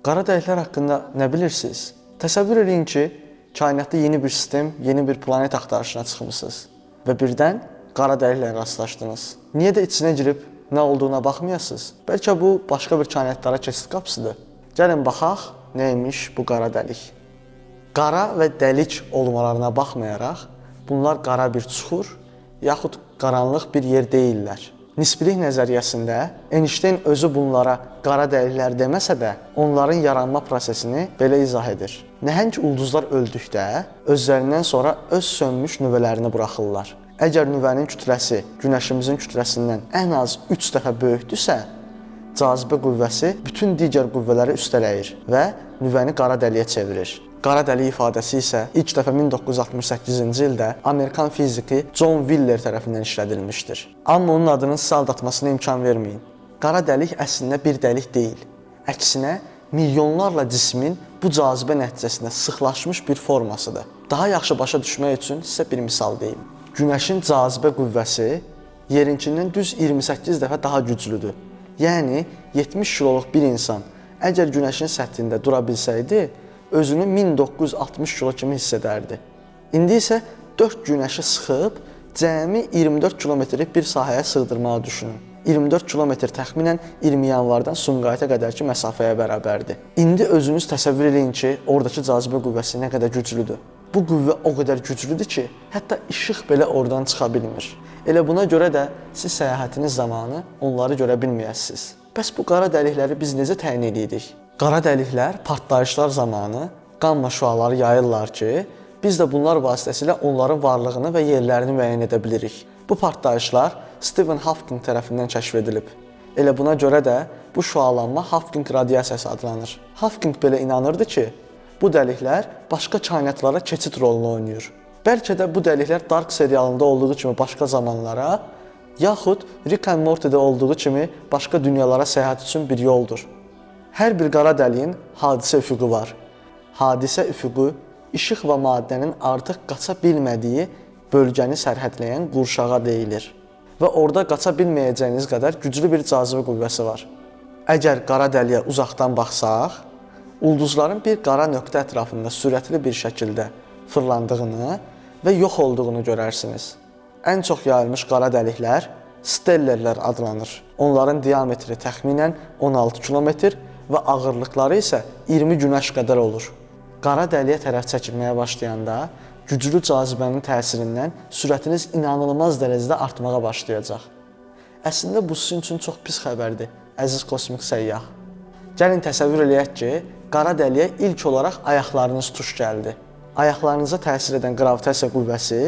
Qara dəliklər haqqında nə bilirsiniz? Təsəvvür edin ki, kainatda yeni bir sistem, yeni bir planet axtarışına çıxmısınız və birdən qara dəliklə rastlaşdınız. Niyə də içinə girib nə olduğuna baxmayasınız? Bəlkə bu başqa bir kainatlara keçid qapısıdır. Gəlin baxaq nəymiş bu qara dəlik. Qara və dəlik olmalarına baxmayaraq, bunlar qara bir çuxur yaxud qaranlıq bir yer deyillər. Nisbilik nəzəriyyəsində Einstein özü bunlara qara dəliklər deməsə də, onların yaranma prosesini belə izah edir. Nəhəng ulduzlar öldükdə özlərindən sonra öz sönmüş nüvələrini buraxırlar. Əgər nüvənin kütləsi günəşimizin kütləsindən ən az 3 dəfə böyükdürsə, cazibə qüvvəsi bütün digər qüvvələri üstələyir və nüvəni qara dəliyə çevirir. Qara dəlik ifadəsi isə ilk dəfə 1968-ci ildə Amerikan fiziki John Wheeler tərəfindən işlədilmişdir. Amma onun adının sizə aldatmasına imkan verməyin. Qara dəlik əslində bir dəlik deyil. Əksinə, milyonlarla cismin bu cazibə nəticəsində sıxlaşmış bir formasıdır. Daha yaxşı başa düşmək üçün sizə bir misal deyim. Günəşin cazibə qüvvəsi yerinkindən düz 28 dəfə daha güclüdür. Yəni 70 kiloluq bir insan əgər günəşin səthində dura bilsəydi, özünü 1960 kilo kimi hiss edərdi. İndi isə 4 günəşi sıxıb cəmi 24 kilometrlik bir sahəyə sığdırmağı düşünün. 24 kilometr təxminən 20 yanvardan Sumqayıta qədərki məsafəyə bərabərdir. İndi özünüz təsəvvür edin ki, oradakı cazibə qüvvəsi nə qədər güclüdür. Bu qüvvə o qədər güclüdür ki, hətta işıq belə oradan çıxa bilmir. Elə buna görə də siz səyahətiniz zamanı onları görə bilməyəsiniz. Bəs bu qara dəlikləri biz necə təyin edirik? Qara dəliklər partlayışlar zamanı qamma şüaları yayırlar ki, biz də bunlar vasitəsilə onların varlığını və yerlərini müəyyən edə bilirik. Bu partlayışlar Stephen Hawking tərəfindən kəşf edilib. Elə buna görə də bu şüalanma Hawking radiasiyası adlanır. Hawking belə inanırdı ki, bu dəliklər başqa kainatlara keçid rolunu oynayır. Bəlkə də bu dəliklər Dark serialında olduğu kimi başqa zamanlara, yaxud Rick and Morty-də olduğu kimi başqa dünyalara səyahət üçün bir yoldur. Hər bir qara dəliyin hadisə üfüqü var. Hadisə üfüqü işıq və maddənin artıq qaça bilmədiyi bölgəni sərhədləyən qurşağa deyilir. Və orada qaça bilməyəcəyiniz qədər güclü bir cazibə qüvvəsi var. Əgər qara dəliyə uzaqdan baxsaq, ulduzların bir qara nöqtə ətrafında sürətli bir şəkildə fırlandığını və yox olduğunu görərsiniz. Ən çox yayılmış qara dəliklər stellerlər adlanır. Onların diametri təxminən 16 kilometr və ağırlıqları isə 20 günəş qədər olur. Qara dəliyə tərəf çəkilməyə başlayanda güclü cazibənin təsirindən sürətiniz inanılmaz dərəcədə artmağa başlayacaq. Əslində bu sizin üçün çox pis xəbərdir, əziz kosmik səyyah. Gəlin təsəvvür eləyək ki, qara dəliyə ilk olaraq ayaqlarınız tuş gəldi. Ayaqlarınıza təsir edən qravitasiya qüvvəsi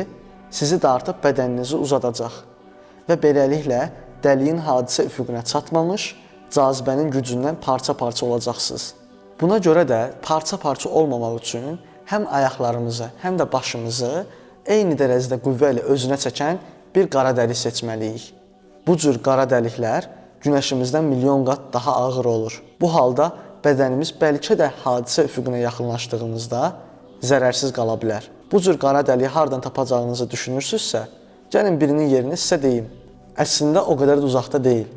sizi dartıb bədəninizi uzadacaq və beləliklə dəliyin hadisə üfüqünə çatmamış cazibənin gücündən parça-parça olacaqsınız. Buna görə də parça-parça olmamaq üçün həm ayaqlarımızı, həm də başımızı eyni dərəcədə qüvvə ilə özünə çəkən bir qara dəlik seçməliyik. Bu cür qara dəliklər günəşimizdən milyon qat daha ağır olur. Bu halda bədənimiz bəlkə də hadisə üfüqünə yaxınlaşdığımızda zərərsiz qala bilər. Bu cür qara dəliyi hardan tapacağınızı düşünürsünüzsə, gəlin birinin yerini sizə deyim. Əslində o qədər də uzaqda deyil.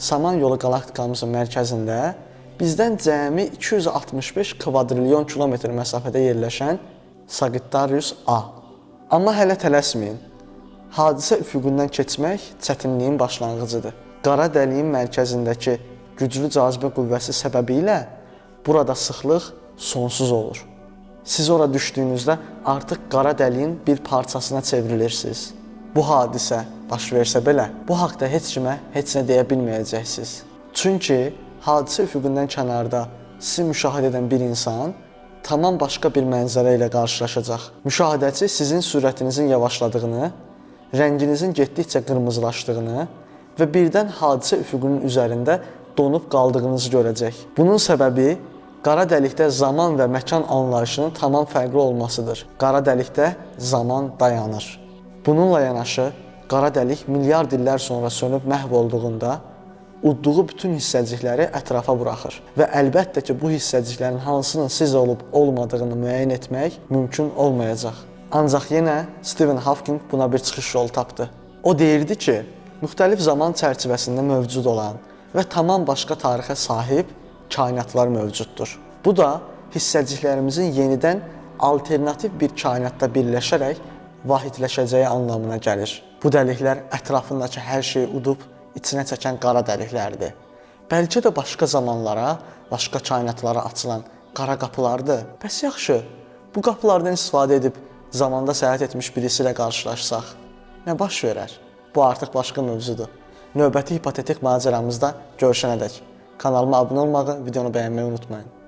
Samanyolu qalaktikamızın mərkəzində bizdən cəmi 265 kvadrilyon kilometr məsafədə yerləşən Sagittarius A. Amma hələ tələsməyin. Hadisə üfüqündən keçmək çətinliyin başlanğıcıdır. Qara dəliyin mərkəzindəki güclü cazibə qüvvəsi səbəbilə burada sıxlıq sonsuz olur. Siz ora düşdüyünüzdə artıq qara dəliyin bir parçasına çevrilirsiniz. Bu hadisə baş versə belə, bu haqqda heç kimə heç nə deyə bilməyəcəksiniz. Çünki hadisə üfüqündən kənarda sizi müşahidə edən bir insan tamam başqa bir mənzərə ilə qarşılaşacaq. Müşahidəçi sizin sürətinizin yavaşladığını, rənginizin getdikcə qırmızılaşdığını və birdən hadisə üfüqünün üzərində donub qaldığınızı görəcək. Bunun səbəbi qara dəlikdə zaman və məkan anlayışının tamam fərqli olmasıdır. Qara dəlikdə zaman dayanır. Bununla yanaşı qara dəlik milyard illər sonra sönüb məhv olduğunda udduğu bütün hissəcikləri ətrafa buraxır və əlbəttə ki, bu hissəciklərin hansının siz olub olmadığını müəyyən etmək mümkün olmayacaq. Ancaq yenə Stephen Hawking buna bir çıxış yolu tapdı. O deyirdi ki, müxtəlif zaman çərçivəsində mövcud olan və tamam başqa tarixə sahib kainatlar mövcuddur. Bu da hissəciklərimizin yenidən alternativ bir kainatda birləşərək vahidləşəcəyi anlamına gəlir. Bu dəliklər ətrafındakı hər şeyi udub içinə çəkən qara dəliklərdir. Bəlkə də başqa zamanlara, başqa kainatlara açılan qara qapılardır. Bəs yaxşı, bu qapılardan istifadə edib zamanda səyahət etmiş birisi ilə qarşılaşsaq, nə baş verər? Bu artıq başqa mövzudur. Növbəti hipotetik macəramızda görüşənədək kanalıma abunə olmağı, videonu bəyənməyi unutmayın.